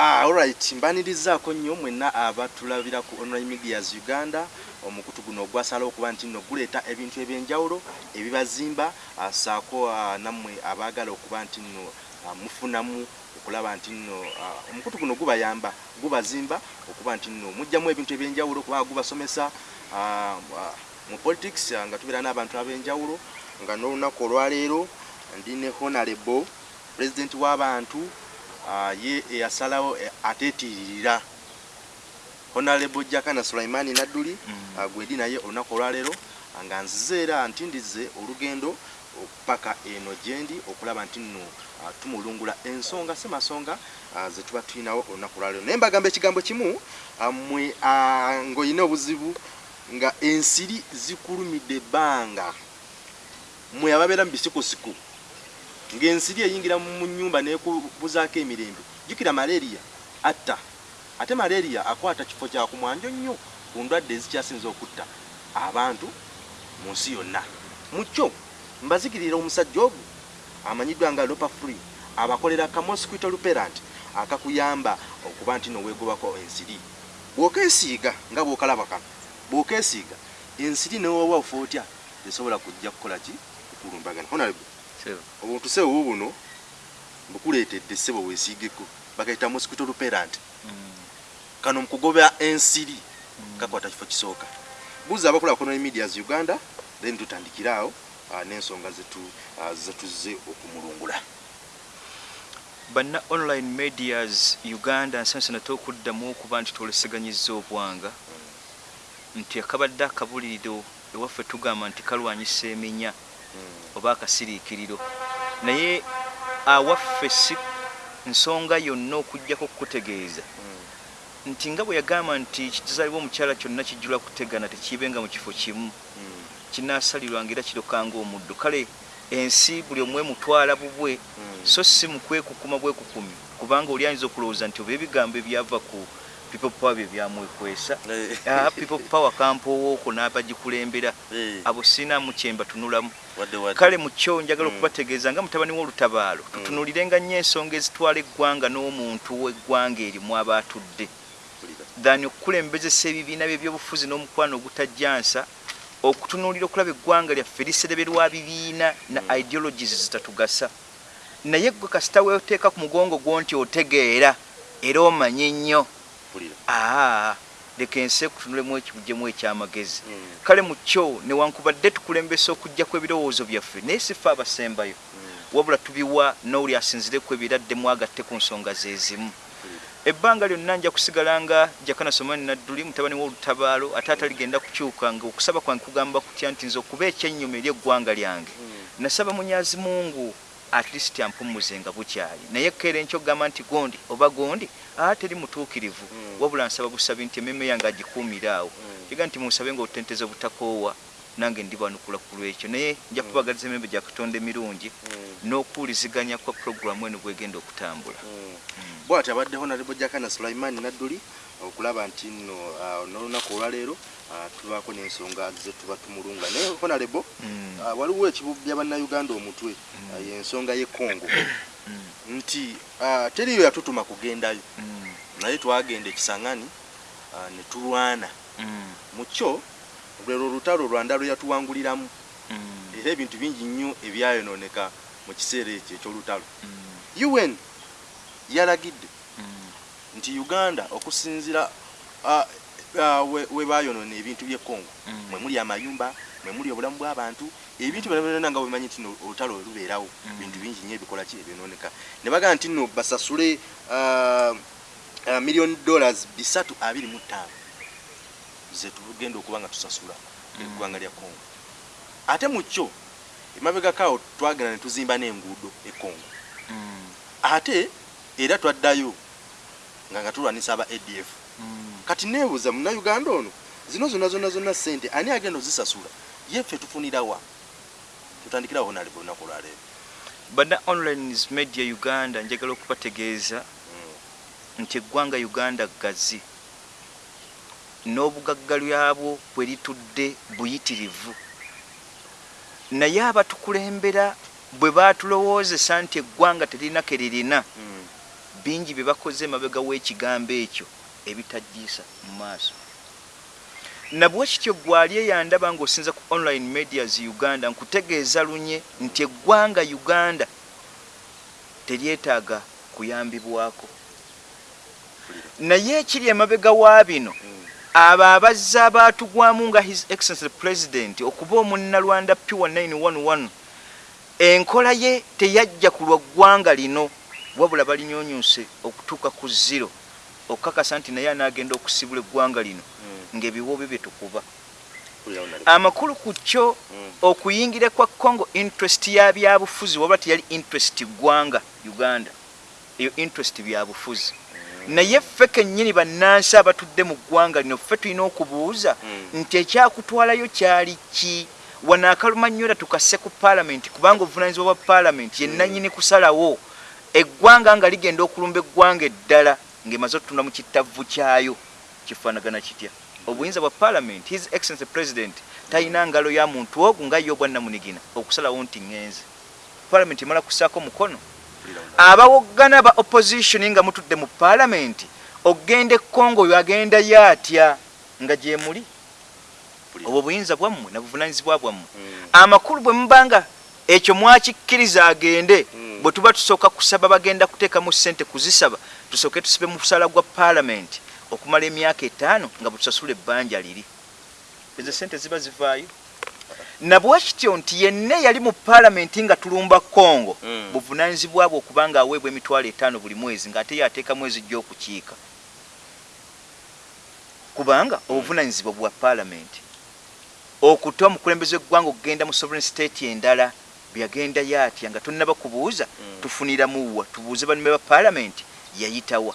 Ah, alright mbanirizaako nnyo mwenna abatulabira ku online medias uganda. Omukutu guno ogwasala okuba nti nno guleeta ebintu ebyenjawulo ebibazimba ah, saako ah, nammwe abaagala okuba nti nno mufunamu okulaba nti nno omukutu guno gubayamba gubazimba okuba nti nno mujjamu ebintu ebyenjawulo kubanga gubasomesa mu politics nga tubeera n'abantu ab'enjawulo nga n'olunaku olwaleero ndi ne honorable president w'abantu ye eyasalawo eh, ateetiririra honorable jakana sulaimani nadduli Mm. gwedi naye olunaku olwaleero nga nzize era ntindize olugendo paka eno gyendi okulaba nti nno tumulungula ensonga si masonga ah, ze tuba tulinawo olunaku olwaleero. Naye mbagamba ekigambo kimu mwe ng'olina obuzibu nga ensiri zikulumidde ebbanga. Mwe ababeera mu bisikosiku ng'ensiri eyingira mu nyumba nekubuzaako emirembe. Jjukira malaria atta. Ate malaria akwata kifo kya kumwanjo nnyo ku ndwadde ezikyasinza okutta abantu mu nsi yonna. Mukyo mbazikirira omusajja ogwo amanyiddwa nga lopa free abakolera ka mosquito reparent akakuyamba okuba nti noweegobako ensiri. Bw'okeesiiga nga bw'okalaba kano bw'okeesiiga ensiri newoba ofa otya? Tesobola kujja kukola ki? Kukulumbagana honorable. Obuntu sebo buno bukuleetedde sebo weesiigeko bakaita mosquito reparent Mm. kano mukugoba ensiri Mm. kakwata kifo kisooka. Buuza abakola ku online medias uganda then tutandikiraawo ah, n'ensonga zetu ah, zetuzze okumulungula. Banna online medias uganda nsansana tokuddamu okuba nti twoleseganyizza obwanga. Nti akabadde akabuliriro ewaffe tugamba nti kalwanyisa eminya oba akasiriikiriro. Naye awaffe si nsonga yonna okugjako okukutegeeza nti nga bwe yagamba nti kituzaalibwa omukyala kyonna kijjula kutegana tekiibenga mu kifo kimu. Kinaasalirwanga era kirokanga omuddo kale ensi buli omwe mutwala bubwe so si mukwekukuma bwekukumi kubanga oli ayinza okulowooza nti oba ebigambo ebyava ku people power bye byamwekwesa Ah, people power kampowooko n'abagikulembera abo sinaamu kyemba tunulamu kale mukyo njagala Mm. okubategeeza nga mutabani w'olutabaalo tutunuulirenga nnyo ensonga ezitwala eggwanga n'omuntu w'eggwanga erimu aba atudde thani okukulembezesa ebibiina byebyobufuzi n'omukwano ogutajjansa okutunuulira okulaba eggwanga lyaffe lisereberwa bibiina na Mm. ideologies zitatugasa naye gwe kasita weoteeka ku mugongo gwo nti otegeera era omanye nnyo aa leka ensi ekutunulemu ekibujjemu ekyamagezi. Kale mu kyo newankubadde tukulembesa okugjako ebirowoozo byaffe naye sife abasembayo. Wabula tubiwa n'oli asinzireku ebiradde mwagatte ku nsonga zezimu ebbanga lyonna nja kusigala nga jakana somani nadduli mutabani w'olutabaalo ate ataligenda kukyuka nga okusaba kwange kugamba kutya nti nze okuba ekyennyuma eri eggwanga lyange. Nasaba munyazi mungu at least ampumuze nga bukyali naye keera enkyo okugamba nti gondi oba gondi aa teri mutuukirivu. Mm. wabula nsaba busabi nti ememme yange agikuumire awo. Kiga nti munsabe nga otenteza obutakoowa nange ndibanukula ku lwekyo. Naye nja kubagaliza emembe gya katonda emirungi n'okuwuliziganya kwa puroguramu eno bwegenda okutambula. Bwati abadde honorable jakana sulaimani nadduli okulaba nti nno ah, n'olunaku olwaleero tubaako n'ensonga ze tuba tumulunga. Naye honorable Mm. ah, waliwo ekibubya bannayuganda omutwe Mm. ah, y'ensonga y'ekongo Mm. nti ah, teriyo yatutuma kugendayo. Naye twagenda ekisangani ah, ne tulwana. Mu kyo lwero olutalo lwanda lwe yatuwanguliramu. Era ebintu bingi nnyo ebyayonooneka mu kiseera ekyo ekyolutalo. Un yalagidde nti uganda okusinzira ah, ah, we we bayonoona ebintu by'ekongo Mm. mwe muli amayumba mwe muli obulamu bw'abantu ebintu byonna nga bwemanyi nti olutalo we lubeerawo Mm. bintu bingi nnyo ebikola ki ebyonooneka ne bagamba nti nno basasule ah, ah, million dollars bisatu abiri mu ttaano ze tugenda okuba nga tusasula Mm. eggwanga lya kongo ate mu kyo emabegakaawo twagenda ne tuzimba n'enguudo ekongo Mm. ate era twaddayo nga nga tulwanisa aba adf Mm. Kati neebuuza munnayuganda ono zino zonna zonna zonna sente ani agenda ozisasula? Yeffe tufunirawa tutandikirawo honalebe olunaku olwaleero bana online media uganda njagala okubategeeza nti eggwanga uganda ggazi n'obugagga lyabwo bwe litudde buyitirivu. Naye abatukulembera bwe baatulowoozesa nti eggwanga teririna ke lirina bingi bye bakoze emabega w'ekigambo ekyo ebitajiisa mu maaso. Nabwe kityo gwali eyandaba ng'osinza ku online medias uganda nkutegeeza lunye nti eggwanga uganda teryetaaga kuyambibwako. Naye ekiri emabega wa bino abo abazze abaatugwamu nga his excellency president okuba omunnalwanda pure 911 enkola ye teyajja ku lwa ggwanga lino wabula balinyonyuse okutuuka ku zero okukakasa nti naye anaagenda okusibula eggwanga lino ng'ebiwo bye byetukuba amakulu ku kyo okuyingira kwa congo interest ya byabufuzi wabula teyali interest ggwanga uganda. Eyo interest byabufuzi. Naye ffe kennyini bannansi abatudde mu ggwanga lino ffe tulina okubuuza nti ekyakutwalayo kyali ki? Wano akalumanyola tukasse ku paalamenti kubanga obuvunanyizibwa bwa paalamenti yennanyini kusalawo. Eggwanga nga ligenda okulumba eggwanga eddala ng'emaze otutunda mu kittavu kyayo kifaanagana kitya? Obuyinza bwa paalamenti his excellency president talina ngalo ya muntu ogwo nga ye obwannamunigina okusalawo nti ŋŋenze paalamenti emala kussaako mukono. Abawoggana ba opposition nga mutudde mu paalamenti ogenda ekongo oyo agendayo atya nga gye muli? Obwo buyinza bwammwe nabuvunanyizibwa bwammwe amakulu bwe mubanga ekyo mwakikkiriza agende bwe tuba tusooka kusaba bagenda kuteekamu ssente kuzisaba tusooke tusibe mu kusala gwa paalamenti okumala emyaka etaano nga bwetusasula ebbanja liri. Ezo sente ziba zivaayo. Nabwekityo nti yenna yali mu paalamenti nga tulumba kongo Mm. buvunanyizibwa bwe okuba nga aweebwa emitwalo etaano buli mwezi ng'ate yateeka mwezi gy'okukiika kubanga obuvunanyizibwa bwa paalamenti okuta omukulembeze w'eggwanga okugenda mu sovereign state endala byagendayo atya nga tonnaba kubuuza Mm. tufuniramuwa tubuuze banume ba paalamenti yayitawa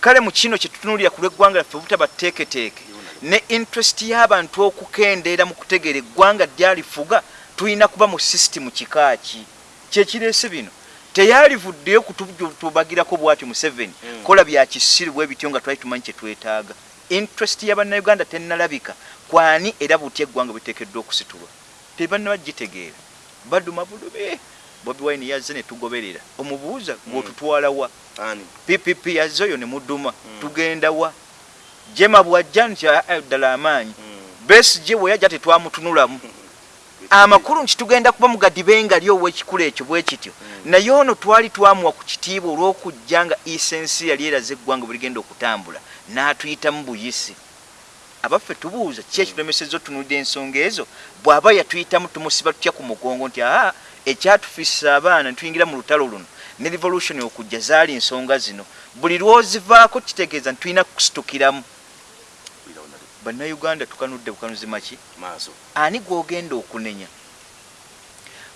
kale mu kino kyetutunuulira ku lw'eggwanga laffe obutaba teeketeeke ne interest y'abantu okukendeera mu kutegeera eggwanga lyalifuga tulina kuba mu sisitimu kikaaki kyekireese bino? Teyalivuddeyo kutubagirako bwatyo museveni. Mm. kola bya kisiru bwe bityo nga twali tumanyi kyetwetaaga interest y'abannayuganda tennalabika. Kwani era butya eggwanga bweteekeddwa okusitulwa tebannaba gitegeera. Baduma bulube bobi wine yazze ne tugoberera. Omubuuza ng'otutwalawa ani? Ppp yazze oyo ne muduma Mm. tugenda wa? Jema bwajja nti "Ah, ah, ddala amaanyi. Besije bwe yajja tetwamutunulamu. Amakulu nti tugenda kuba mugadibenga li ow'ekikulu ekyo bwe kityo. Mm. naye ono twali twamuwa ku kitiibwa olw'okujja nga esensi yali eraze eggwanga bwe ligenda okutambula n'atuyitamu buyisi abaffe tubuuza ki ekitulemesezza otunulira ensonga ezo. Bw'aba yatuyitamu tumusiba tutya ku mugongo nti aa ekyatufisa abaana ntuyingira mu lutalo luno. Ne revolution okujja zaali ensonga zino. Buli lwozivaako kitegeeza nti tulina kusitukiramu. Bannayuganda tukanudde bukanuzi maki? Ani gwogenda okunenya?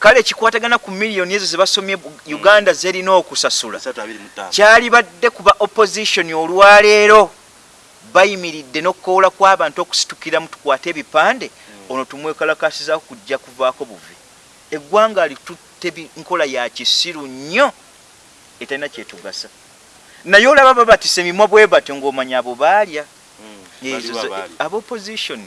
Kale ekikwatagana ku miliyoni ezo zebasomye bu- uganda zerina okusasula. Kyali badde kuba opposition olwaleero bayimiridde n'okukoola kw'abantu okusitukiramu tukwate ebipande ono tumwekalakasizaako kujja kuvaako buvi. Eggwanga litutte nkola ya kisiru nnyo etalina kyetugasa. Naye olaba babatisa emimwa bwe batyo ng'omanya abo baalya. Mm. Aba opposition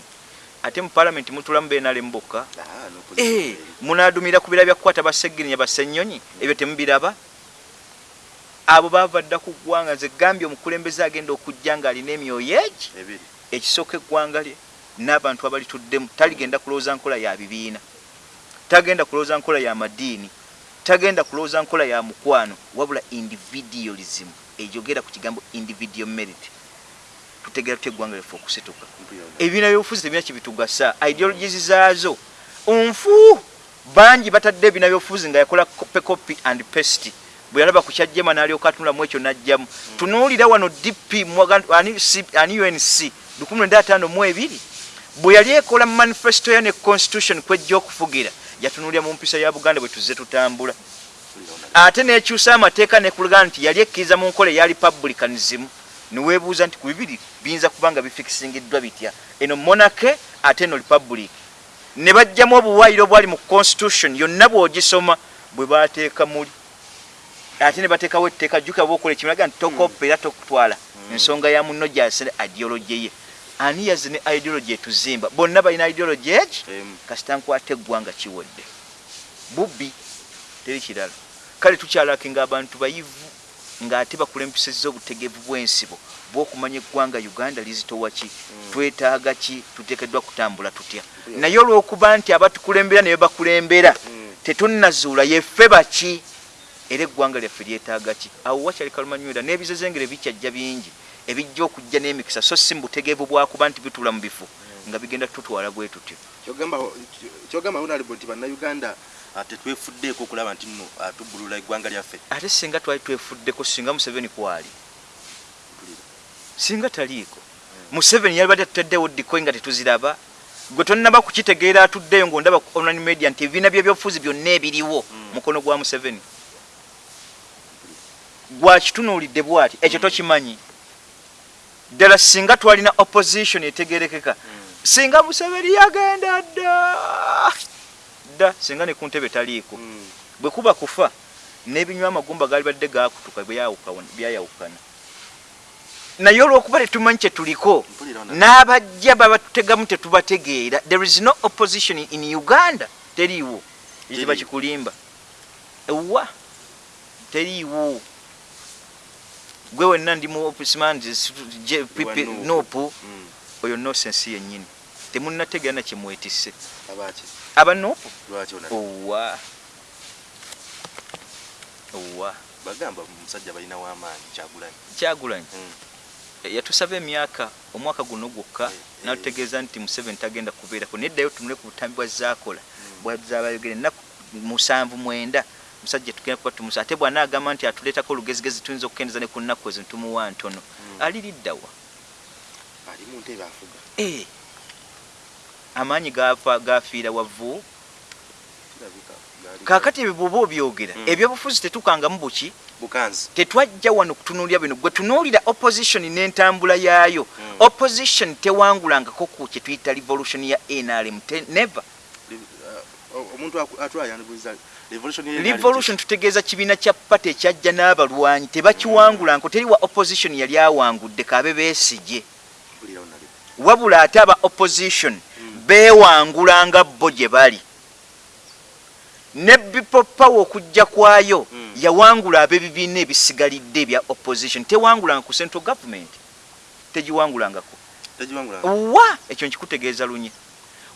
ate mu parliament mutulamu benale mbokka Ah, Eh, munadumira ku bira byakukwata baseginya basenyonyi ebyo temubiraba abo bava dda ku ggwanga nze gambye omukulembeze agenda okujja ng'alina emyoyo egi ekisooka eggwanga lye n'abantu abalituddemu taligenda kulowooza nkola ya bibiina tagenda kulowooza nkola ya madiini tagenda kulowooza nkola ya mukwano wabula individualism ejogera ku kigambo individual merit. Tutegeera tutya eggwanga lyaffe okusituka ebibiina byobufuzi tebina kyebitugasa ideologies zaazo. Nfu! Bangi batadde ebibiina byobufuzi nga yakola copy copy and paste bwe yalaba ku kyajjema n'alyoka atunulamu ekyo n'ajjamu tunuulira wano dp mwaga- ani C- ani unc 1952 bwe yali ekola mu manifesto ya ne constitution kwejja okufugira yatunuulira mu mpisa ya buganda bwe tuzze tutambula. Ate nekyusa amateeka nekulaga nti yali ekkiriza mu nkola eya republicanism niweebuuza nti ku bibiri biyinza kuba nga bifikisingiddwa bitya. Eno monake ate eno republic. Ne bajjamu obuwaayiro obwali mu constitution yonna bw'ogisoma bwe bateeka muli ate ne bateekawo etteeka jjuka bwokola ekimulaga nti tokoppa era tokutwala. Ensonga ya munno gyasere ideology ye. Ani yaze ne ideology etuzimba? Bonna balina ideology Emu. kasita nkwata eggwanga kiwedde. Bubbi teri kirala. Kale tukyalakinga abantu bayivu ng'ate bakulembesezza obutegeevu bw'ensibo bw'okumanya eggwanga uganda lizitowa ki? Twetaaga ki? Tuteekeddwa kutambula tutya? Naye olw'okuba nti abatukulembera ne bakulembera tetunnazuula yeffe baki era eggwanga lyaffe lyetaaga ki? Awo wakyali kalumanywera n'ebizezengere bikyajja bingi ebijja okujja n'emikisa so si mubutegeevu bwakuba nti bituula mu bifo nga bigenda tutwala bwe tutyo. Kyogamba honorable nti bannayuganda ah, tetwefuddeeko okulaba nti nno ah, tubbulula eggwanga lyaffe. Ate singa twali twefuddeko singa museveni kwali. Singa taliiko. Museveni yali badde tutaddewo dikoyi nga tetuziraba. Gwe tonnaba kukitegeera atuddeyo ngaondaba ku online media nti ebibiina byebyobufuzi byonna ebiriwo mukono gwa museveni gwakitunuulidde bwati? Ekyo tokimanyi. Ddala singa twalina opposition etegerekeka singa museveni yagenda dda dda singa ne ku ntebe taliiko. Bwe kuba kufa n'ebinywa amagumba gaali badde gakutuka byayawuka- byayawukana. Naye olw'okuba tetumanyi kyetuliko n'abajja babatutegamu tetubategeera. There is no opposition in uganda. Teriiwo. Ekiba kikulimba. Ewa. Teriiwo gwe wenna ndi mu opismand Nuupu. nopu Mm. oyo nosensi yennyini temunnategeera nakyemwetisse abaki aba nopu? Owa owa bagamba omusajja balina w'amaanyi kyagulanyi. Kyagulanyi? Mm. yatusaba emyaka omwaka guno gwokka Eh, eh. natutegeeza nti museveni tagenda kubeerako neddayo tunule ku butambi bwa zaakola. Bwazabayogere ennaku musanvu mwenda musajja tugenda kuba tumusa. Ate bw'anaagamba nti atuleetako olugezigezi tuyinza okukendeeza ne ku nnaku ezo ntumuwa ntono. Aliriddawa ali mu ntebe afuga. Eh. amaanyi gafiira wavvu kaakati ebyo bwoba obyogera Mm. ebyobufuzi tetukangamu buki? Tetwajja wano kutunuulira bino. Gwe tunuulira opposition n'entambula yaayo Mm. opposition tewangulangako ku kye tuyita revolution ya nrm Li- ah, omuntu yandibuuza revolution tutegeeza kibiina kya pate ekyajja n'abalwanyi tebakiwangulanko teriwa opposition yali awangudde kaabe beesige. Wabula ate aba opposition Mm. beewangulanga bo gye bali. Ne power okujja kwayo Mm. yawangula ab'ebibiina ebisigalidde ebya opposition. Tewangulanga ku central government tegiwangulangako. Tegiwangula wa? Ekyo nkikutegeeza lunye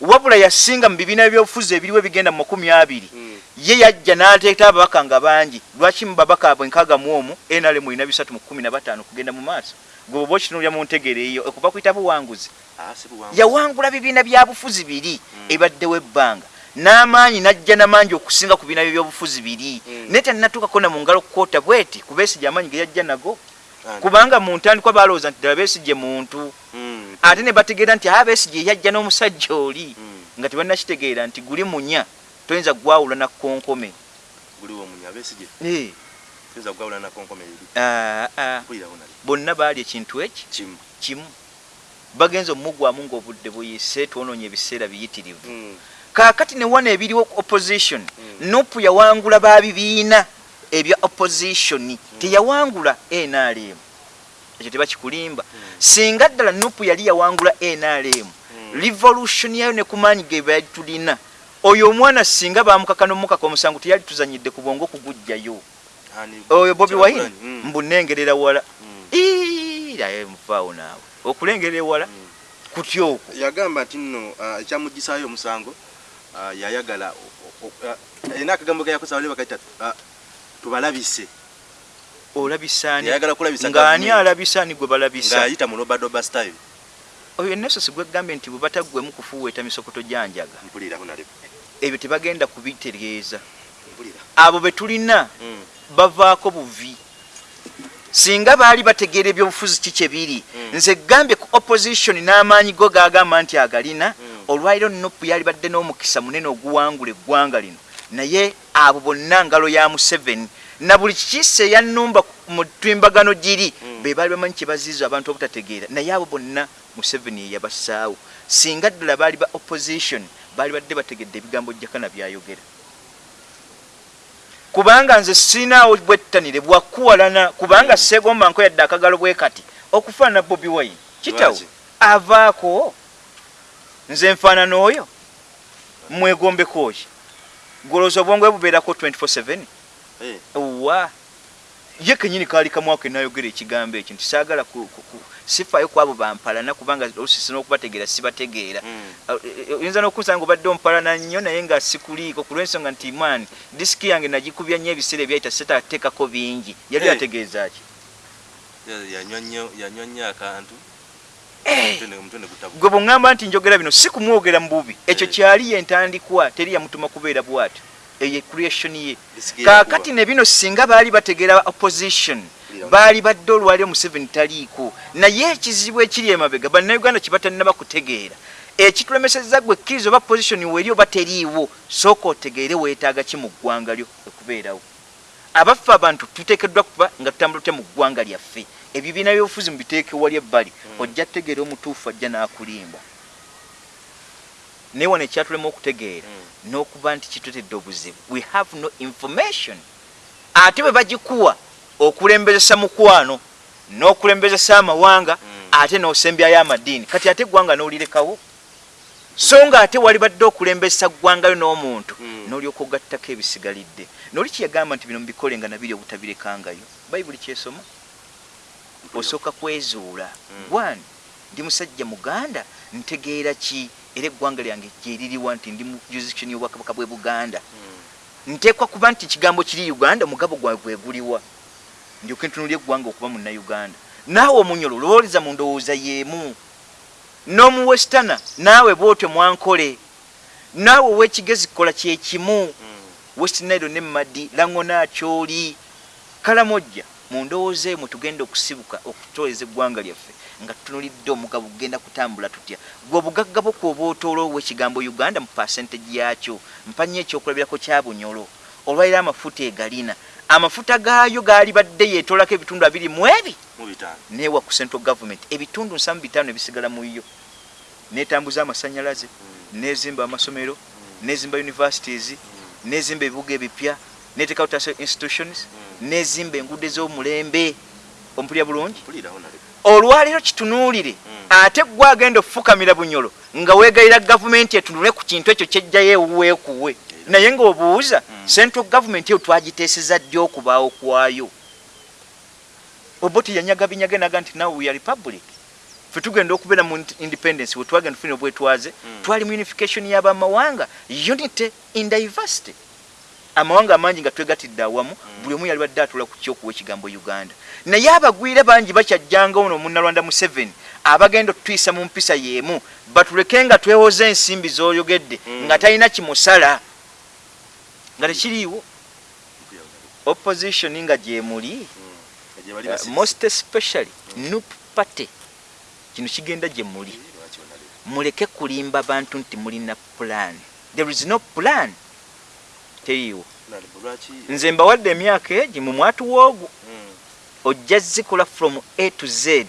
wabula yasinga mu bibiina byobufuzi ebiriwo ebigenda mu makumi abiri. Mm. Ye yajja n'ateeta ababaka nga bangi. Lwaki mu babaka abwe nkaaga mu omu nrm erina bisatu mu kumi na bataano kugenda mu maaso? Gwe oba okitunulira mu ntegeero eyo okuva kuyita buwanguzi. Ah, buwanguzi. yawangula bibiina bya bufuzi biri Mm. ebaddewo ebbanga n'amaanyi n'ajja n'amaanyi okusinga ku bibiina byebyobufuzi biri. Mm. naye tannatuukako na mu ngalo kukoota bweti ku beesigi amaanyi ge yajja nago. Ah, kubanga mu ntandikwa balowooza nti ddala beesige muntu. Mm. ate ne bategeera nti aba beesige yajja n'omusajja oli. Nga tebannakitegeera nti guli munya toyinza gwawula na konkome guliwo munya abeesige Eh, ah, ah. bonna baali ekintu eki? Kimu. Bagenza omugwamu ng'obudde buyise twonoonye ebiseera biyitirivu. Mm. kaakati ne wano ebiriwo opposition Mm. nupu yawangula ba bibiina ebya opposition. Teyawangula nrm ekyo tebakikulimba singa ddala nupu yali yawangula nrm Mm. revolution yayo ne ku maanyi ge bali tulina oyo omwana singa bamukaka n'omukaka omusango teyali tuzanyidde ku bwongo okugugjayo Ani- oyo bobi wine? Kyagulanyi, mm. mbunengerera wala. Mm. iraye muvaawo naawe. Okulengerera ewala Mm. kutya okwo? Yagamba nti nno ah, ekyamugisaayo omusango ah, yayagala o- ah, akagambo keyakosa bali bakaita tubalabise. Olabisaani? Yayagala kulabisa ng'ani gavumenti. alabisaani gwe balabisa? Ng'ayita mu lobadoba style. Oyo nesosi gwegambye nti bwe bataggwemu kufuuweeta misokoto gyanjaga mpuliraho nale ebyo tebagenda kubitegeeza abo be tulina Mm. bavaako buvi singa baali bategeera ebyobufuzi ki kye biri Mm. nze gambye ku opposition n'amaanyi go gagamba nti agalina Mm. olwaliro nopu yali badde n'omukisa munene oguwangula eggwanga lino naye abo bonna ngalo ya museveni na buli kikiisa eyannumba mu twimbagano giri Mm. be baali bamanyi kye baziiza abantu obutategeera naye abo bonna museveni yeyabassaawo singa ddala baali ba opposition baali badde bategedde ebigambo jakana byayogera. Kubanga nze sinaawo bwettanire bwakuwalana kubanga segomba nko yadde akagalo bwe kati okufaanana bobi wine. Kitawo avaako? Nze nfaanana oyo mwegombeko ki golooza obwongo bubeerako 24/7 Eh, wa ye kenyini kaali kamwaka enayogera ekigambo ekyo nti saagala sifaayo ku abo bampalana kubanga olusisi n'okubategeera sibategeera. Mm. Oyinza n'okusanga obadde ompalana nnyo naye nga sikuliiko ku lw'ensonga nti man disiki yange nagikubya nnyo ebiseera ebyayita setateekako bingi. Yali ategeeza ki? Ya- yanywa nnyo akantu. Gwe bweŋŋamba nti njogera bino si kumwogera mu bubi. Ekyo kyali yentandikwa teri yamutuma kubeera bw'atyo. Eyo creation ye. Kaakati ne bino singa baali bategeera opposition baali badde olwaliro museveni taliiko. Naye ekizibu ekiri emabega bannayuganda kibatannaba kutegeera ekitulemeseza gwe kkiriza oba position weri oba teriiwo sooka otegeere weetaaga ki mu ggwanga lyo okubeerawo. Abaffe abantu tuteekeddwa kuba nga tutambula tutya mu ggwanga lyaffe. Ebibiina byobufuzi mubiteeke wali ebbali ojja kutegeera omutuufu ajja n'akulimba. Naye wano ekyatulema okutegeera Mm. n'okuba nti kitutedde obuzibu. We have no information. Ate bwe bagikuwa okulembezesa mukwano n'okulembezesa amawanga Mm. ate n'osembyayo amadiini. Kati ate eggwanga n'olirekawo? So nga ate wali badde okulembesa ggwangayo n'omuntu Mm. n'olyoka ogattako ebisigalidde. Noli kyeyagamba nti bino mubikole nga nabiri obutabirekangayo? Bayibuli kyesoma? Osooka kwezuula. Mm. one ndi musajja muganda? Ntegeera ki? Era eggwanga lyange gyeririwa nti ndi mu jurisdiction y'obwakabaka bwe buganda. Mm. nteekwa kuba nti ekigambo kiri uganda omugabo gwawe gweguliwa ndyoke ntunulya eggwanga okuba munnauganda naawe omunyolo lowoliza mu ndowooza yeemu n'omuwestana naawe bwotyo mwankole. Naawe ow'ekigezi kola kyekimu Mm. west nile ne madi langona akyoli kalamojja mu ndowooza emwe tugenda okusibuka okutoleza eggwanga lyaffe nga tutunulidde omugabo kugenda kutambula tutya. Gwe obugagga bwo kwoba otoola ekigambo uganda mu pasentage yakyo mpanya ekyokulabirako kya bunyolo. Olwaliro amafuta egalina amafuta gaayo gaali badde yeetoolako ebitundu abiri mu ebi neewa ku central government. Ebitundu nsamu bitaano ebisigala mu yo netambuza amasanyalaze Mm. nezimba amasomero nezimba universities nezimba ebibuga ebipya neteekawo tasa institutions nezimba enguudo ez'omulembe. Ompulya bulungi? Olwaliro kitunuulire. Ate gwe agenda okufukamira bunyolo nga weegayira gavumenti etunule ku kintu ekyo kyejjayo ewuweekuwe naye ng'obuuza Mm. central government eyo twagiteeseza ddi okubaawo kwayo oboti yanyaga binyaga naga nti now we are republic fe tugenda okubeera mu independence we twagenda tufuna obwetwaze Mm. twali mu unification y'abamawanga unity in diversity amawanga amangi nga twegatidde awamu buli omu yali badde atula ku kyokuwa ekigambo uganda naye abagwire bangi bakyajjanga ono munnalwanda museveni abagenda otutuyisa mu mpisa y'emu batuleke nga twewoza ensimbi z'oyogedde Mm. nga talina kimusala nga tekiriiwo opposition nga gyemuli Mm. Uh, most especially nup party kino kigenda gye muli onaleka? muleke kulimba bantu nti mulina plan there is no plan teriiwo nze mbawadde emyaka egi mu mwatu woogu Mm. ojja zikola from a to z Mm.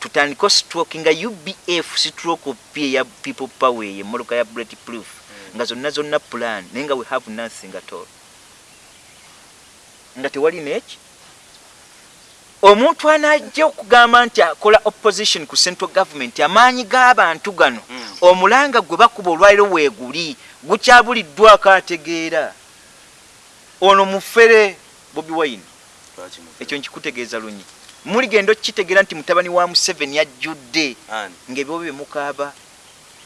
tutandika stroke nga ubf stroke p eya people power eyo emmoloka ya bullet proof nga zonna zonna plan naye nga we have nothing at all. Nga tewali neki? Omuntu anajja okugamba nti akola opposition ku central government amaanyi g'abantu gano Mm. omulanga gwe bakuba olwaliro weeguli gukyabuliddwako ategeera ono mufere bobi wine. Mu- ekyo nkikutegeeza lunyi. Muligenda okukitegeera nti mutabani wa museveni ajjudde ng'ebibo bye mukaaba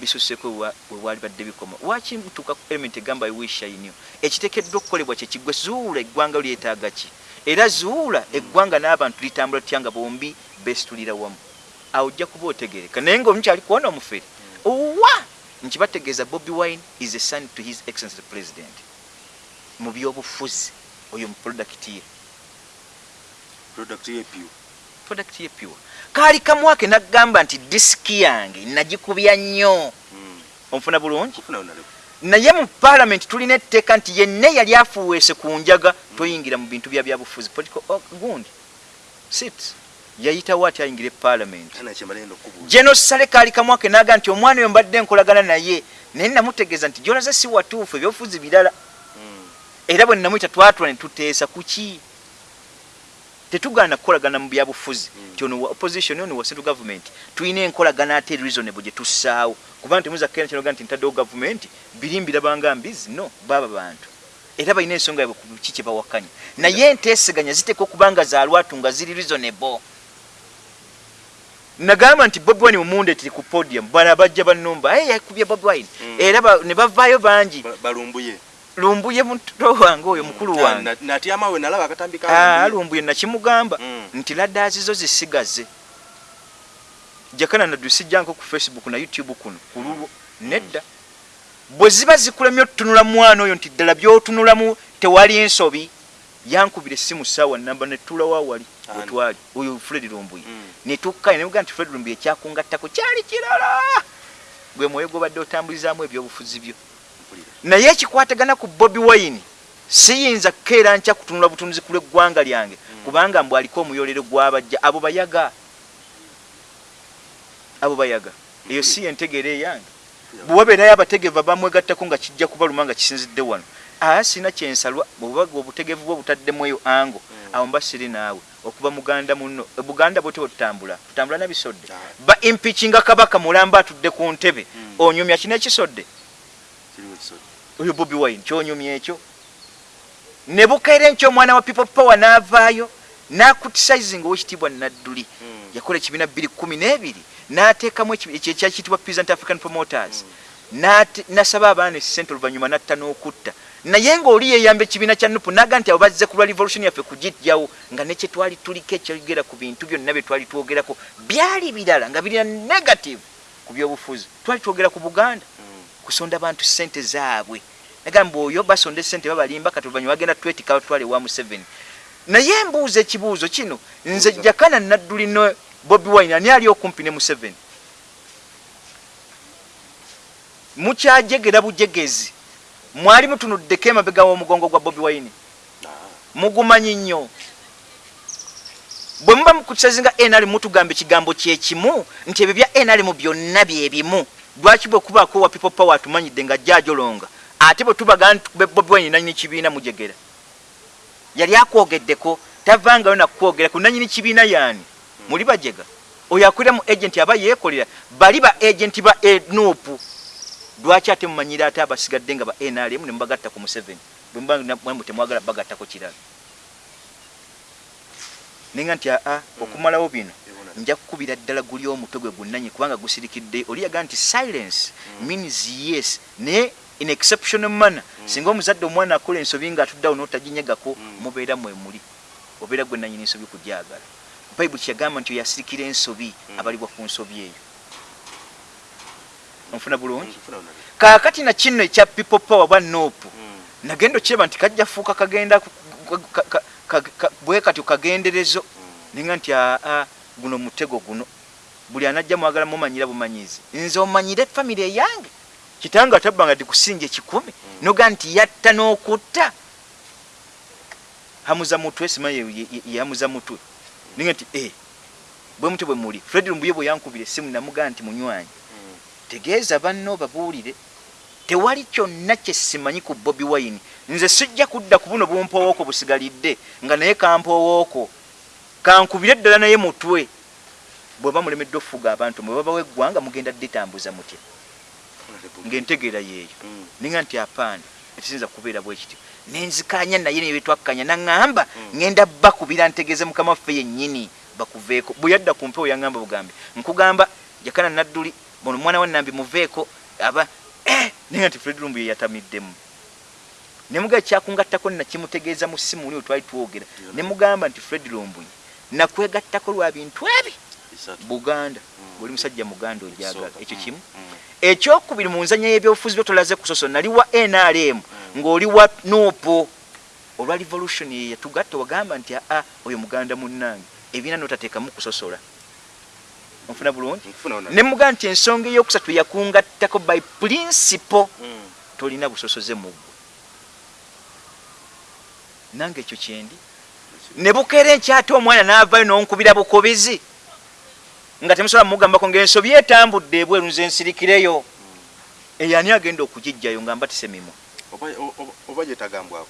bisusseko we waali badde bikoma. Waki mutuuka ku element egamba iwishayinio ekiteekeddwa okukolebwa kyekigwe zuula eggwanga lyetaaga ki? Era zuula eggwanga n'abantu litambula tutya nga bombi beesitulira wamu? Awo ojja kuba otegereka naye ngaomukyali kuwona omufere. Owa! Nkibategeeza bobi wine is a son to his excellence the president. Mu byobufuzi oyo mu product ye. Product y'epiwa. product ye pure kaali kamwake naggamba nti disiki yange nagikubya nnyo. Mm. onfuna bulungi? Naye mu parliament tulina etteeka nti yenna yali afuweese ku njaga toyingira mu bintu bya byabufuzi. Political oh, gundi. Sit. Yayitawo ati ayingira e parliament? Kana kyemala eno okubuuza. geno sale kaali kamwake naga nti omwana oyo mbadde nkolagana naye naye namutegeeza nti gyolaze si watuufu ebyobufuzi birala. Mm. era bwe namuyita twatula ne tuteesa kuki tetugaana kukolagana mu byabufuzi. Mm. nti ono opposition ono wa central government tulina enkolagana ate reasonable gye tussaawo. Kuba nti muza kena kinoga nti ntaddewo gavumenti birimbira banga mbizi no baaba bantu. Era balina ensonga yabwe ku ki kye bawakanya. Naye enteeseganya ziteekwa okuba nga za lwatu nga ziri reasonable. Nagamba nti bobi wine mumunde tiri ku podium bana bajja banumba hey, yakubye bobi wine. Mm. era ne bavaayo bangi. Ba- balumbuye lumbuye muto wange oyo mukulu wange na- natyama we nalaba akatambi ka lumbuye. lumbuye nakimugamba Mm. nti ladaazi zo zisigaze jakana nadusijjanko ku facebook na youtube kuno kululwo nedda bwe ziba zikulemye otutunula mwana oyo nti ddala byotunulamu tewali ensobi yankubira essimu saawa namba netulawa wali wetwali oyo fred lumbuye Mm. netukkaye nebuga nti fred lumbuye ekyakungattako kyali kirala gwe mwoyo gobadde otambulizaamu ebyobufuzi byo. Naye ekikwatagana ku bobi wine siyinza kukeera nkya kutunula butunuzi ku lw'eggwanga lyange kubanga mbw aliko omuyolero gw'abajja abo bayaga. Abo bayaga. Eyo si yentegeera eyange. Bwewabeerayo abategevu bamwegattako nga kijja kubaluma nga kisinzidde wano. Aa sina kyensalwa bwebubaga obutegevu bwe butaddemu eyo ango awo mba siri naawe. Okuba muganda muno buganda bwe tebotutambula tutambula nabisodde Ah. ba impikinga kabaka mulamba atudde ku ntebe onyumya Kiriwo ekisodde. Oyo bobi wine kyonyumya ekyo? Ne bukeera enkyo omwana wa people power n'avaayo n'akutisizing owekitiibwa nadduli. Mm. yakola ekibiina bbiri kumi n'ebiri n'ateekamu ekyakiyitibwa peasant african promoters. N'ate- nasaba abaana esente oluvannyuma natta n'okutta. Naye ng'oli yeyamba ekibiina kya nupu naga nti abo bazze ku lwa revolution yaffe kugijjawo nga ne kyetwali tuliko ekyogera ku bintu byonna bye twali twogerako byali birala nga birina negative ku byobufuzi. Twali twogera ku buganda. Mm. Kusonda bantu sente zaabwe. Nagamba oyo basonda esente babalimba kati oluvannyuma bagenda twetika batwale wa museveni. Naye mbuuza ekibuuzo kino nze jakana nadduli no bobi wine ani ali okumpi ne museveni? Mukyajegera bujegezi. Mwali mutunuddeko emabega w'omugongo gwa bobi wine? Mugumanyi nnyo. Bwe muba mukusazinga nrm mutugamba ekigambo kyekimu nti ebyo bya nrm byonna byebimu lwaki bwe kubaako wa people power atumanyidde nga jajolonga ate bwe tubaga nti be- bobi wine nanyini kibiina mujegera. Yali akwogeddeko tavangayo nakwogera ku nanyini kibiina yaani? Muli bajega? Oyo akulira mu agenti aba yeekolera. Bali ba agenti ba enupu lwaki ate mumanyire ate abasigadde nga ba nrm ne mubagatta ku museveni? Bwe muba na- mwe temwagala bagattako kirala. Nenga nti aa okumalawo bino. Nja kukubira ddala guli omutwe gwe gunnanyi kubanga gusirikidde oli yaga nti silence means yes naye in exceptional manner singa omuzadde omwana akola ensobi nga atuddeawo n'otaginyegako Mm. mubeera mwe muli obeera gwe nanyini ensobi kugyagala bayibuli kyagamba nti oyo asirikira ensobi Mm. abalibwa ku nsobi eyo onfuna bulungi bulungi. kaakati na kino ekya people power bwa nopu Mm. nagenda okiraba nti kajja fuuka kagenda ku- ku- ka- ka- ka- ka- bwe katyo kagenderezo Mm. ninga nti aa guno mutego guno. Buli anajja mwagala mumanyira bumanyizi nze omanyire famire eyange. Kitange atabbanga dikusinja ekikumi noga nti yatta n'okutta. Hamuza mutwe simanyi ye- ye- ye- yamuza mutwe. Ninga nti e bwe muti bwe muli. Fred lumbuye bwe yankubira essimu namugaa nti munywanyi Mm. tegeeza banno babuulire. Tewali kyonna kyesimanyi ku bobi wine. Nze sijja kudda ku buno bumpowooko busigalidde nga naye kampowooko kankubire ddala naye mutwe. Bweba mulemeddwe okufuga abantu mwe babawo eggwanga mugenda dditambuza mutya? Honorable. ng'entegeera yeeyo. Mm. ninga nti apaana ekisinza kubeera bwe kityo. Nenzikanya naye nebyo twakkanya naŋŋamba Mm. ŋŋenda bakubira ntegeeze mukama waffe yennyini bakuveeko. Bwe yadda ku mpewo yaŋŋamba bugambe nkugamba jakana nadduli bono omwana wa nambi muveeko aba eh, naye nti fred lumbu ye yatamiddemu. Nemugaa kyakungattako nakimutegeeza mu ssimu oli twali twogera. Nemugamba nti fred lumbuyi nakwegattako lwa bintu ebi. Buganda. Mm. oli musajja muganda ojagala ekyo Mm. kimu. Mm. ekyokubiri mu nzanya y'ebyobufuzi byo tolaze kusoso nali wa nrm ng'oli wa nupo olwa revolution ye yatugatta wagamba nti aa oyo muganda munnange. Ebiina notateekamu kusosola. Onfuna bulungi? Ne mugaa nti ensonga eyokusatu yakungattako by principle tolina busosoze mu ggwe. Nange ekyo kyendi ne bukeera enkyate omwana n'avaayo n'onkubira bukobizi nga temusobola mugambako ng'ensobi etambudde ebweru nze nsirikireyo. Eyo ani agenda okugijjayo nga mbatise mimwa Oba- gyetagambwako?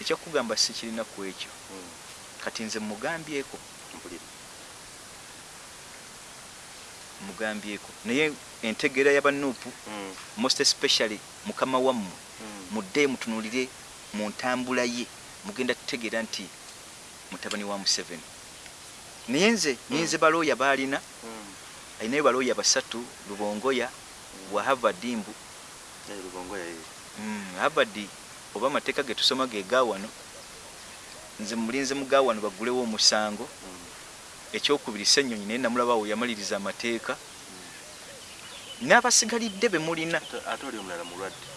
Ekyokugamba sikirina ku ekyo. Mm. kati nze mugambyeko mugambyeko naye entegeera y'abanuupu Mm, most especially mukama wammwe mm, mudde mutunulire mu ntambula ye mugenda tutegeera nti mutabani wa museveni. Naye nze ninze balooya baalina mm. alinayo balooya basatu lubongoya bwa harvard mbu Eh, yaye. Mm, harvard oba amateeka ge tusoma ge gaawano nze mulinze mu gaawano bagulewo omusango. Mm, ekyokubiri ssennyonyi naye namulabawo yamaliriza amateeka. N'abasigalidde be mulina. Ate- oli omulala mulwadde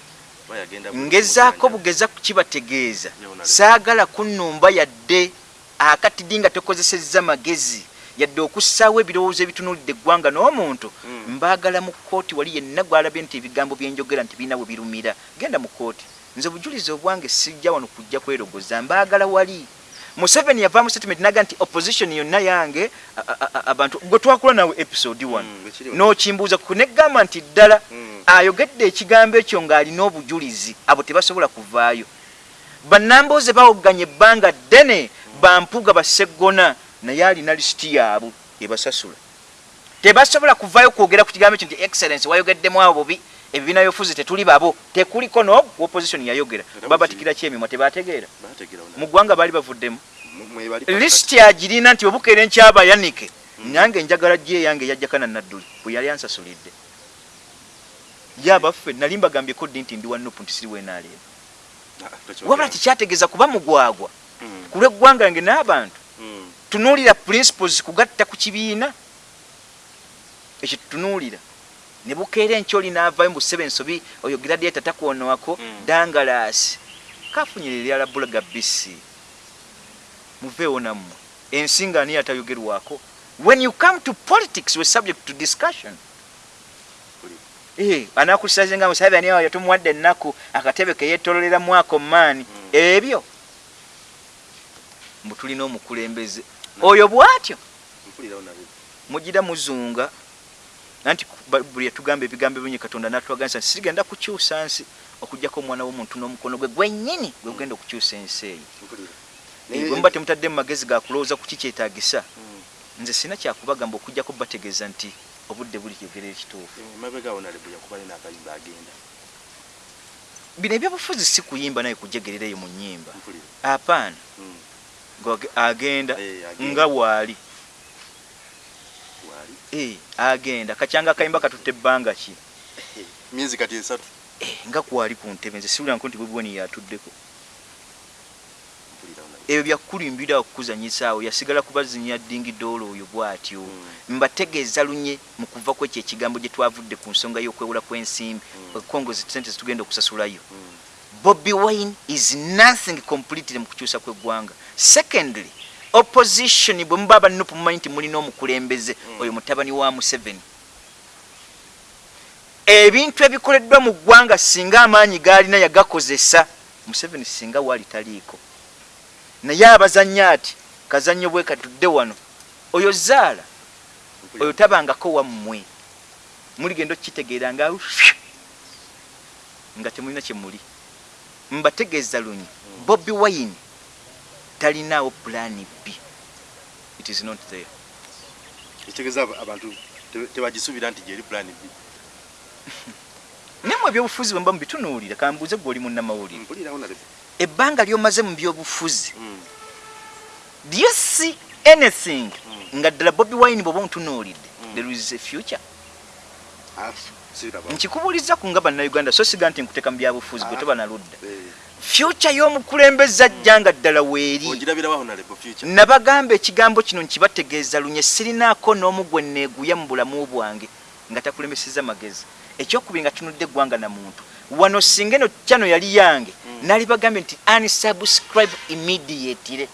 ngezaako bugeza le- saagala kunnumba yadde akatidi nga tokozesezza magezi? Yadde okussaawo ebirowoozo ebitunulidde eggwanga n'omuntu? Mm. mbaagala mu kkooti wali yenna gwalabye nti ebigambo byenjogera nti birina bwe birumira. Genda mu kkooti. Nze obujulizi obwange sijja wano kujja kwerogoza. Mbaagala wali. Museveni yavaamu statement naga nti opposition yonna yange abantu gwe twakula nawe episode one. Mm, ekiri wano. n'okimbuuza ku negamba nti ddala Mm. Ayogedde ekigambo ekyo ng'alina obujulizi abo tebasobola kuvaayo. Bannambooze bawoganya ebbanga ddene bampuga baseggona naye alina lisiti yaabwe ebasasula tebasobola kuvaayo kwogera ku kigambo ekyo nti excellence wayogeddemu abo bubi ebibiina byofuzi tetuli babo tekuliko n'ogwo opposition yayogera. Era babatikira kyemimwa tebategeera. Baategeera wona. mu ggwanga baali bavuddemu. Lisiti agirina nti obukeera enkyaba yanike nange njagala gye yange yajjakana nadduli bwe yali ansasulidde ye abaffe nali mbagambyeko ddi nti ndi wanupu nti siri wenaaleba Ah, wabula tikyategeeza kuba mugwagwa. Mm, ku lw'eggwanga nge n'abantu mm, tunuulira principles kugatta ku kibiina. Ekyo tutunuulira. Ne bukeera enkyoli n'avayo mu ssebe ensobi oyo gradiata takwonowako Mm. dangalaasi. Kafunyira eryala bulaga bisi. Muveewo nammwe. Ensinga ani atayogerwako? When you come to politics we subject to discussion kuli. Anakusaze nga museveni oyo tumuwadde ennaku akatebe keyetololera mwako maani. Mm. ebyo? Mbu tulina omukulembeze. Oyo bw'atyo? Mugira muzunga. Anti buli yatugamba ebigambo ebinyi katonda natwaganisa nti sigenda kukyusa nsi okugjako omwana w'omuntu n'omukono gwe gwennyini gwe gugenda okukyusa ensi eyo. Mpulira. Eh, Naye- bwe muba temutaddemu magezi gakulowooza ku kikyetaagisa Mm, nze sina kyakubagamba okugjako bategeeza nti obudde buli kyogera ekituufu eh, mabega awo nalebo yakubayo n'akayimba agenda. bino ebyobufuzi si kuyimba naye kujegerereyo mu nnyimba apaana Mm, agenda Eh, agenda. nga waali. Eh, agenda kacyanga akayimba katutte ebbanga ki Myezi kati esatu. Nga kwali ku ntebe nze siwuliranko nti bwebwoni yatuddeko. Ebyo byakulimbira okukuzanyisaawo yasigala kubazinya dingidoolo oyo bw'atyo. Mm. mbategeeza lunye mu kuva ku ekyo ekigambo gye twavudde ku nsonga y'okwewula kw'ensimbi Mm. ekongozi sente zitugenda okusasulayo. Mm, bobi wine is nothing completely mu kukyusa kw'eggwanga secondly opposition bwe muba abanupu mumanyi nti mulina omukulembeze oyo mutabani wa museveni. Ebintu ebikoleddwa mu ggwanga singa amaanyi gaalina yagakozesa museveni singa waali taliiko naye abazanya ati kazannyo bwe katudde wano oyo zaala oyo tabangako wammwe. Muligenda okukitegeera nga nga temulina kyemuli mbategeeza lunyi bobi wine talinaawo pulaani b. It is not there. Ekitegeeza aba- abantu te- tebagisuubira nti gyeri plan B. mu ebyobufuzi bwe mba mubitunuulira kambuuze gwe oli munnamawulire. Ebbanga lyomaze mu byobufuzi Mm, do you see anything Mm. nga ddala bobi wine bweoba omutunuulidde Mm. there is a future ah, siraba. nkikubuuliza ku nga bannayuganda so siga nti nkuteeka mu byabufuzi gwe Ah. toba naludda Eh, future y'omukulembeze ajja nga ddala weeri nabagamba ekigambo kino nkibategeeza lunye sirinaako n'omu gwe neeguya mu bulamu bwange nga takulembeseza magezi ekyokubiri nga tunudde eggwanga na muntu wano singa eno kyano yali yange Nali bagambye nti unsubscribe immediately.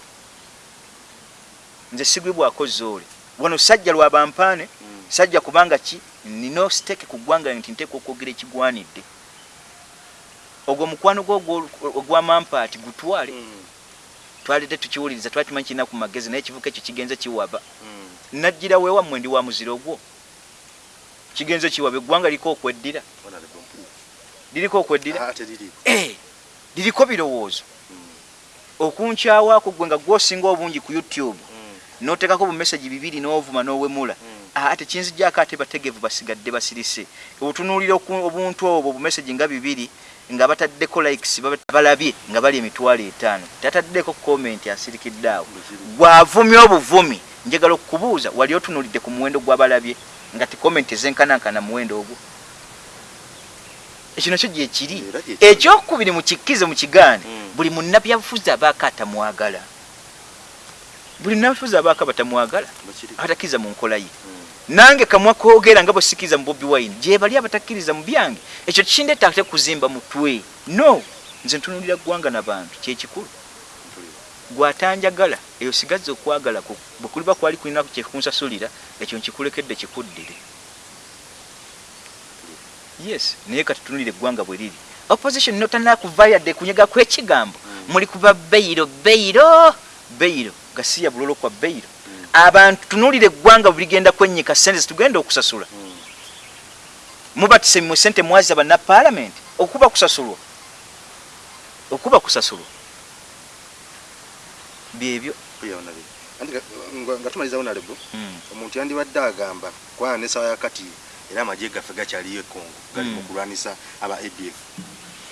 Nze sigwibwako zoole wano sajja lwabampaane sajja kubanga ki? Nina steke ku ggwanga nti nteeka okwogera ekigwanidde. Ogwo mukwano gwo ogwo- ogwamampaati gutwale twalidde tukiwuliriza twali tumanyi kirina ku magezi naye ekivuka ekyo kigenze kiwaba. Najjira weewammwe ndi wa muziro gwo. Kigenze kiwaba eggwanga liriko okweddira liriko okweddira liriko birowoozo okunkyawaako gwe nga gwosinga obungi ku youtube mm, n'oteekako bumeseji bibiri n'ovuma n'owemula mm. ate kinzijako ate bategevu basigadde basirise. Obutunuulira oku- obuntu obwo bumesagi nga bibiri nga bataddeko likes balabye nga bali emitwalo etaano. Tataddeko comment asirikidde awo. Gwavumya obuvumi njagala okukubuuza wali otunulidde ku muwendo gwabalabye nga ti comment ezenkanankana muwendo ogwo ekyo nakyo gyekiri Era gyekiri. ekyokubiri mukikkize mukigaane Mm. buli munnabyabufuzi abaako atamwagala buli munnabyabufuzi abaako batamwagala Bakiri. abatakkiriza mu nkola ye Mm. nange kamwa koogera nga bwesikiriza mu bobi wine gye bali abatakkiriza mu byange ekyo kindeeta ate kuzimba mutwe no nze ntunulira ggwanga n'abantu kyekikulu gwatanjagala eyo sigazza okwagala bwe kuliba kwali kulina kyekunsasulira ekyo nkikulekedde kikuddire yes naye katutunulire eggwanga bwe riri opposition notanakuvaayo yadde kunyega kw'ekigambo Mm. muli kuba beyiro beyiro beyiro gasiya bulolo kwa beyiro Mm. abantu tunulire eggwanga bwe ligenda kwennyika sente zitugenda okusasula Mm. mubatise mu sente mwazi abanna paalamenti okuba kusasulwa. Okuba kusasulwa. Byebyo. Nga- nga- nga tumaliza honorable Mm. omuntu yandibadde agamba kwana nesawa yakati era amagye gaffe gakyaliyo ekongo gali Mm. mu kulwanisa aba adf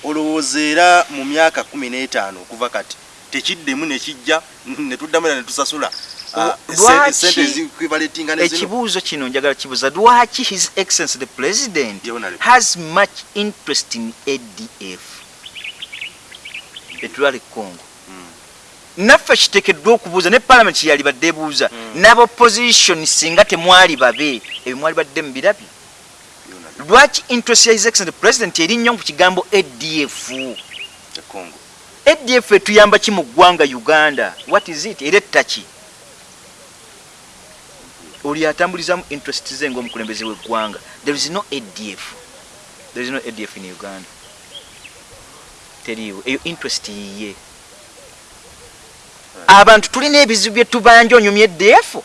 olowooza era mu myaka kumi n'etaano okuva kati tekiddemu nekijja netuddamu era netusasula ah, O- sente- lwaki sente ezikwivalentinga nezino ekibuuzo kino njagala kibuuza lwaki his excellence the president has much interest in adf etulala ekongo Mm. naffe kiteekeddwa okubuuza ne paalamenti yali badde ebuuza Mm. n'abopposition singa temwali babe ebyo mwali badde mubirabye lwaki interest ya his excellence the president eri nnyo ku kigambo adf adf etuyamba ki mu ggwanga uganda? What is it? Era ettaki oli atambulizamu interest ze ngaomukulembeze w'eggwanga. There is no adf there is no adf in uganda. Teriiwo. Eyo interest yiye. Abantu tulina ebizibu bye tubanja onyumya Mm.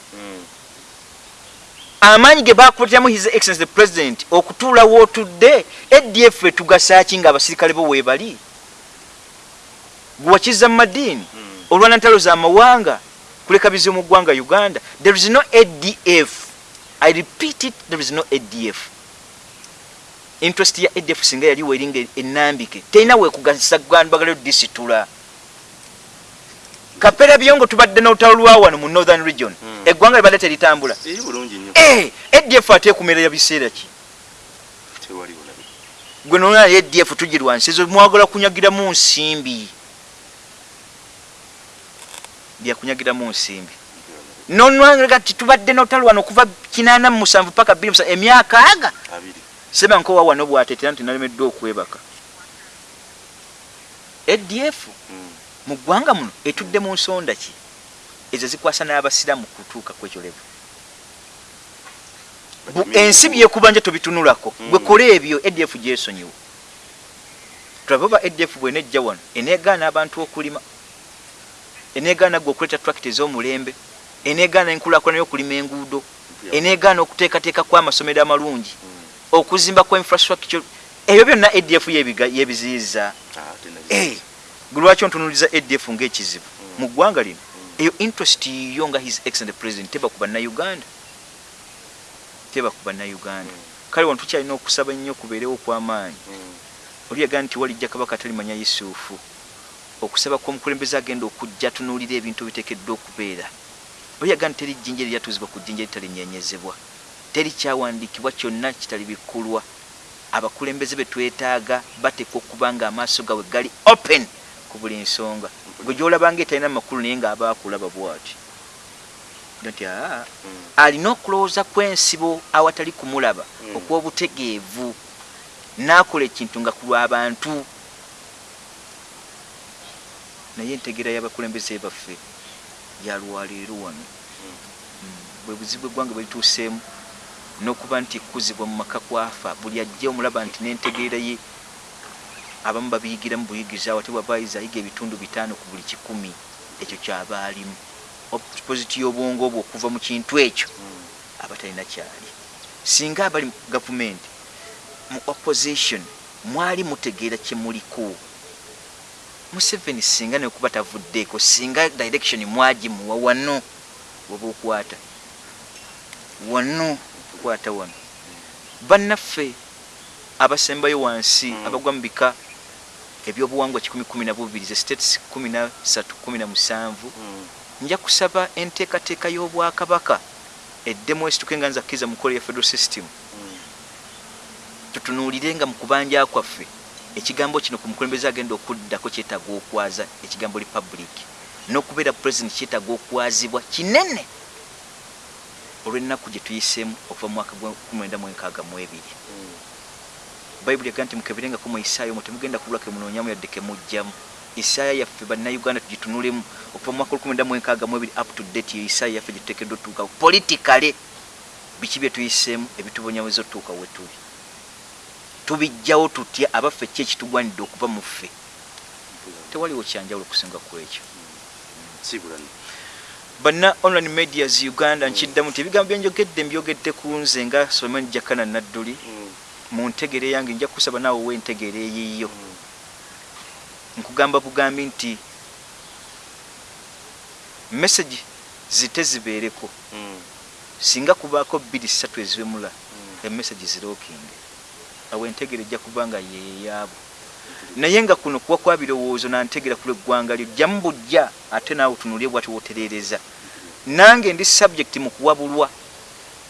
Amaanyi ge bakuleteramu his excellence the president okutuula wootudde adf etugasaki nga abasirikale bo weebali? Gwewakiza mu madiini Mm. olwana ntalo z'amawanga kuleka bizibu mu ggwanga uganda. There is no adf i repeat it there is no adf interest ya adf singa yaliwo eringa enambike terina wekugasa gwanbagala disitula. Kapera byongo tubadde n'olutalo lwa wano mu northern region. Mm. Eggwanga libadde teritambula. Nnyo. Eh, adf ate ekumerera biseera ki? Tewali olabe gwe nona adf tugirwansizo mwagala kunyagiramu nsimbi. Byakunyagiramu nsimbi. Nonwaga ti tubadde notalo wano okuva kinana mu musanvu paka bbiri musanvu emyaka aga. Abiri. Seba nkowa wano bwatetera nti nalemeddwa okwebaka. Adf Mm. mu ggwanga muno etudde mu nsonda ki ezo zikwasa n'abasiramu kutuuka kwekyolevu ensi byekubanja tobitunulako Mm. gwe kola ebyo adf gyesonyiwa tulabe oba adf bwenejja wano eneegaana abantu okulima eneegaana gwe okuleeta tracti ez'omulembe eneegaana enkulaakulana y'okulima enguudo eneegaana okuteekateeka kw'amasomero amalungi Mm. okuzimba kwa infrastructure ebyo byonna adf yebiga- yebiziyiza Ah, Eh, lwaki ontunuliza adf ngaekizibu Mm. mu ggwanga lino. Eyo interest yo nga his excellent president teba ku bannayuganda teba ku bannayuganda Mm. kale wano tukyalina okusaba ennyo kubeerewo okw'amaanyi. Mm. oli yagaa nti walijja kabaka talimanya yusufu. Okusaba kw'omukulembeze agenda okujja tunuulira ebintu biteekeddwa okubeera. Oli yagaa nti teri jjinja eryatuuzibwa ku jjinja litalinyenyezebwa teri kyawandiikibwa kyonna kitali bikkulwa abakulembeze be twetaaga bateekwa okuba nga amaaso gawe gali open ku buli nsonga gwe gyolabanga etalina makulu naye ng'aba akulaba bwati nti aa Mm. alina okulowooza kw'ensibo awatali kumulaba Mm. okw'obutegeevu n'akola ekintu nga ku lw'abantu naye entegera y'abakulembeze baffe yalwaleero wano Mm. bwe buzibu eggwanga bwe lituuseemu n'okuba nti kuzibwa mu maka kwafa buli ajja omulaba nti n'entegeera ye abamu babiyigiramu buyigiriza wate bwaba ayiza ayiga ebitundu bitaano ku buli kikumi. Ekyo kyaba alimu oppositi y'obwongo bwe okuva mu kintu ekyo Mm. abatalina kyali. Singa abali mu gavumenti mu opposition mwali mutegeera kyemuliko museveni singa nekuba tavuddeeko singa direction mwagimuwa wano oba okwata wano ebikwata wano. Bannaffe abasembayo wansi Mm. abagwa mu bika ebyobuwangwa 112 ze states 1317 nja kusaba enteekateeka y'obwakabaka eddemu esituke nga nzakkiriza mu nkola ya federal system. Tutunuulire nga mu kubanja kwaffe ekigambo kino ku mukulembeze agenda okuddako kyetaaga okwaza ekigambo republic. N'okubeera president kyetaaga okwazibwa kinene olw'ennaku gye tuyiseemu okuva mu mwaka gwa 1962 bayibuli yaga nti mukeberengako mu isaayo mwe temugenda kubula kemunoonyamu yadde kemugjamu isaaya yaffe bannayuganda tugitunulemu. Okuva mu mwaka 1962 up to date yo isaaya yaffe gyetuteekeddwa otutuukawo politikale biki bye tuyiseemu ebitubonyaweza otutuuka we tuli. Tubijjawo tutya abaffe ki ekitugwanidde okuva mu ffe? Tewaliwo kyanjawulo okusinga ku ekyo. Banna online medias uganda nkiddamu nti ebigambo byenjogedde mbyogedde ku nze nga soman jakana nadduli mu ntegere yange nja kusaba naawe wentegere eyiyo nkugamba bugambi nti message zite zibeereko singa kubaako bbiri ssatu eziwemula emessage zirookinge awo entegere ejja kuba nga yeyaabo naye nga kuno kuba kwa birowoozo nantegera ku lweggwanga lyo jjamu bujja ate naawe tunulye bwati wotereereza. Nange ndi subject mu kuwabulwa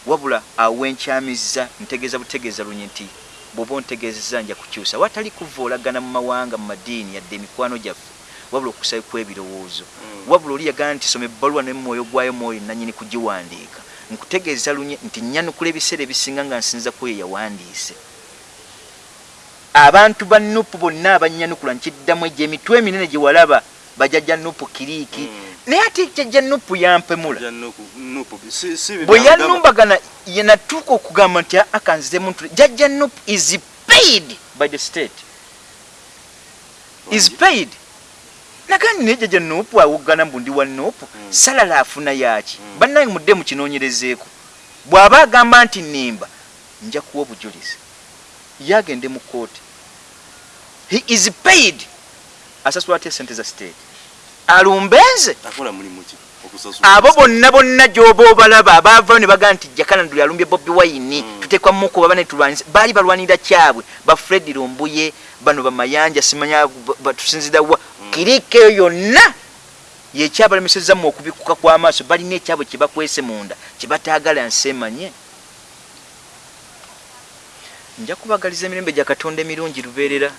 wabula awenkyamizza ntegeeza butegeeza lunye nti bw'oba ontegeezezza nja kukyusa watali kuvoolagana mu mawanga mu madiini yadde emikwano gyaffe wabula okusabikwa ebirowoozo. Wabula oli yagana nti soma ebbaluwa nemwoyo gwayo mwoyo nanyini kugiwandiika. Nkutegeeza lunye nti nyanukula ebiseera ebisinga nga nsinza ku eyo yawandiise. Abantu ba nupu bonna abanyanukula nkiddamu egyo emitwe eminene gye walaba bajajja nupu kiriiki naye ate jajja nupu yampemula. Bwe yanumbagana yenatuuka okugamba nti akanziremu ntu jajja nupu is paid by the state. Is paid. Nagandi naye jajja nupu awoggana mbu ndi wa nupu Mm. salala afuna yaki Mm. bannange mudde mukinoonyerezeeko. Bw'aba agamba nti nimba nja kuwa obujulizi. Ye agende mu kooti he is paid. Asasula atya sente za state ki? Okusasula abo bonna bonna gyoba obalaba abaavayo ne bagaa nti jakananduli alumbye bobi wayini Mm. tutekwa mukuba bane tulwanisa baali balwanira kyabwe ba fred lumbuye bano bamayanja simanya ba- batusinzira wa kirika eyo yonna yekyabalemeseza mu okubikuka kw'amaaso balina ekyabwe kyebakwese munda kyebataagala nsemanye. Nja kubagaliza emirembe gya katonda emirungi lubeerera.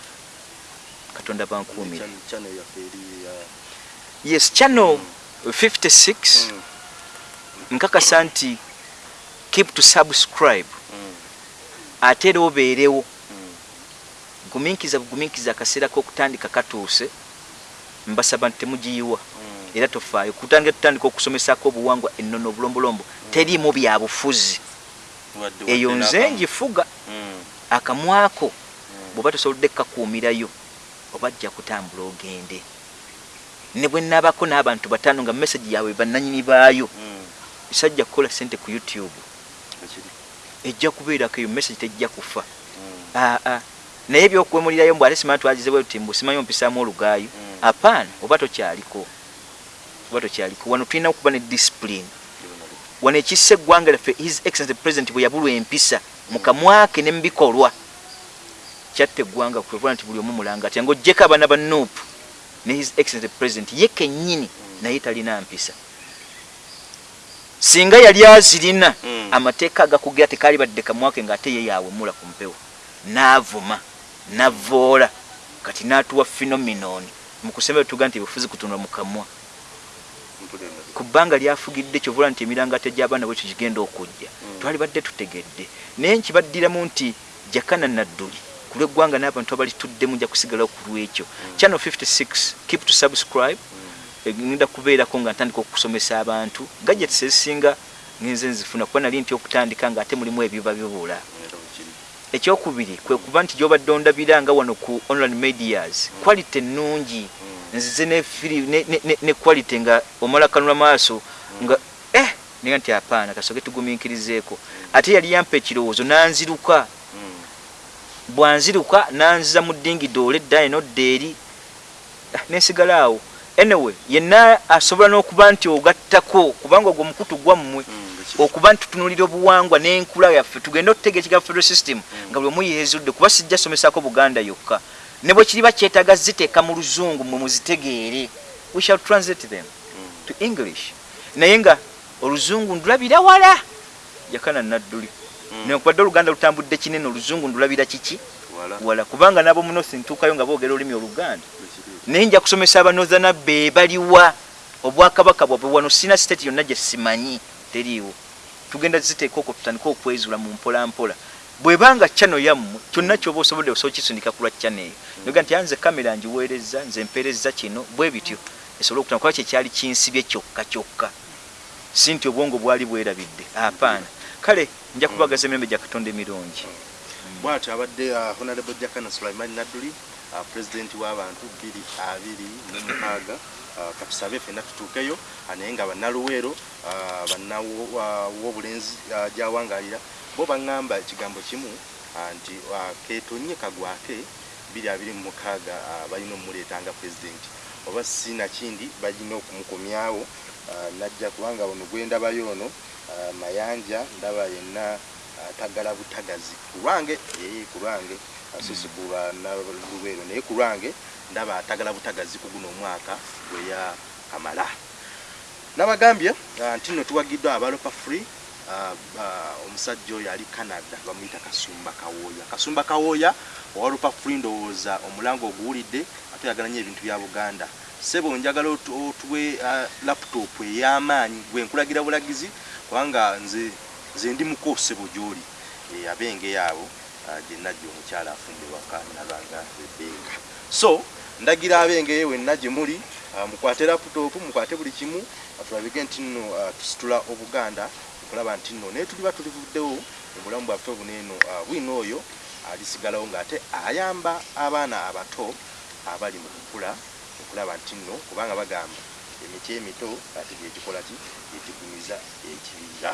Katonda bankuumira channel yaffe eri ya yes channel 56 Mm, nkakasa nti keep to subscribe. Mm, ate era obeerewo. Mm. gumiikiza bugumiikiza akaseera k'okutandika katuuse. Mbasaba nti temugiyiwa. Mm. era tofaayo. Kutandika tutandika okusomesako obuwangwa ennono obulombolombo teriimu byabufuzi Wadde- eyo nze ngifuga Mm, akamwako mm. bw'oba tosobodde kukakuumirayo oba jja kutambula ogende ne bwe nnaabako n'abantu bataano nga message yaabwe bannanyini baayo. Mm, sajja kukola sente ku youtube. Ejja kubeerako eyo message tejja kufa. Mm, aa naye ebyokwemulirayo mbu ate simanya twagize ti mbu simanyi ompisaamu olugaayo. Mm. apaana oba tokyaliko. Oba tokyaliko. Wano tulina okuba ne discipline. Wano ekissa eggwanga lyaffe his excellence president bwe yabulwa empisa mu kamwake ne mu bikolwa. Kyatta eggwanga kwevula nti buli omu mulanga atya ngaogyeko abaana ba nuupu ne his excellence president ye kennyini naye talina mpisa. Singa yali azirina Mm. amateeka agakugira tekaali badde kamwake ng'ate ye yawemula ku mpewo. N'avuma n'avoola kati n'atuwa phenomenoni. Mu kusemba tuga nti ebifuzi kutunula mu kamwa. Mpulira li- ku bbanga lyafugidde kyovula nti emirangate gy'abaana bwekyo kigenda okujja. Mm. twali badde tutegedde. Naye nkibaddiramu nti jakana nadduli lw'eggwanga n'abantu abalituddemu nja kusigalawo ku lwekyo channel 56 keep to subscribe. Ngenda kubeerako nga ntandika okusomesa abantu. Gadgets ezisinga ngenze nzifuna kuba nali nti okutandika nga ate mulimu ebiba bibula ekyokubiri kwe kuba nti gyobadde ondabira nga wano ku online medias quality ennungi. Mm, nzize ne, quality nga omala kanula maaso nga eh niga nti apaana kasoke tugumiikirizeeko. Ate yali yampa ekirowoozo nanziruka. mm, bwanziruka nanziza mu dingi doole edda eno dda eri Ah, nensigala awo. Anyway yenna asobola n'okuba nti ogattako kubanga ogwo mukutu gwammwe Mm, okuba nti tutunulira obuwangwa n'enkula yaffe tugende okuteega ekiga federal system nga buli omu yeezudde kuba sijja somesako buganda yokka. Ne bwe kiriba kyetaaga ziteeka mu luzungu mwe muzitegeere. We shall translate them to english. Naye nga oluzungu ndulabira wala yakana nadduli Nekubadde oluganda lutambudde kinene oluzungu ndulabira kiki? Wala, kubanga nabo munosi ntuukayo nga boogera olulimi oluganda. Naye nja kusomesa abanozana be baliwa obwakabaka bwabwe wano sina state yonna gye simanyi teriiwo. Tugenda ziteeka okwo tutandika okwezula mu mpolampola. Bwebanga chano yammwe kyonna kyoba osobodde osobola kisundika ku lwa chano eyo. Noga nti anze kamera ngiweereza nze mpeereza kino bwe bityo esobole okutana kuba kyekyali kinsibye kyokka kyokka. Si nti obwongo bwali bwerabidde. Apaana kale nja kubagaza emirembe gya katonda emirungi bwatyo abadde uh, honorable jakana sulaiman nadduli uh, president w'abantu bbiri abiri mu mukaaga. Uh, katusabe fenna tutuukeyo uh, naye nga bannaluweero bannaw'obulenzi gyawangaalira. Bo baŋŋamba ekigambo kimu nti keetonye kagwake mu mukaaga uh, balina omumuleeta nga president oba si nakindi balina okumukomyawo uh, najja kubanga ono gwendabayo ono uh, mayanja ndaba yenna uh, tagala butagazi. Ku lwange ee ku lwange asisi kuba nalubeero naye ku lwange ndaba atagala butagazi ku guno omwaka gweya kamala. Nabagambye uh, nti nno tuwagiddwa abalopa free uh, uh, omusajja oyo ali canada bamuyita kasumba kawooya kasumba kawooya owalopa free ndowooza omulango oguwulidde ate oyagala nnyo ebintu bya buganda. Sebo njagala otu- otuwe uh, laptop ey'amaanyi gwe nkulagira bulagizi kubanga nze nze ndi muko sebo gy'oli. E, abenge abo uh, gye najja omukyala afumbe waka nabanga ebenga so ndagira abenge wenna gye muli uh, mukwate laptop mukwate buli kimu uh, tulabike nti nno uh, tusitula obuganda okulaba nti nno. Naye tuliba tulivuddewo mu bulamu bwaffe buneeno uh, bwino oyo alisigalawo ng'ate ayamba abaana abato abali mu kukula okulaba nti nno kubanga bagamba emiti emito ate gyegikola ki? Gyegigumiza ekibira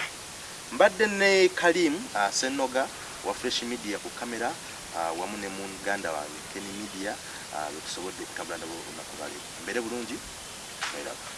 mbadde ne kalim uh, senoga wa fresh media ku kamera uh, wamu ne muganda wange ken media uh, lwetusobodde okutabula nabo olunaku lwaleero mbere bulungi Era.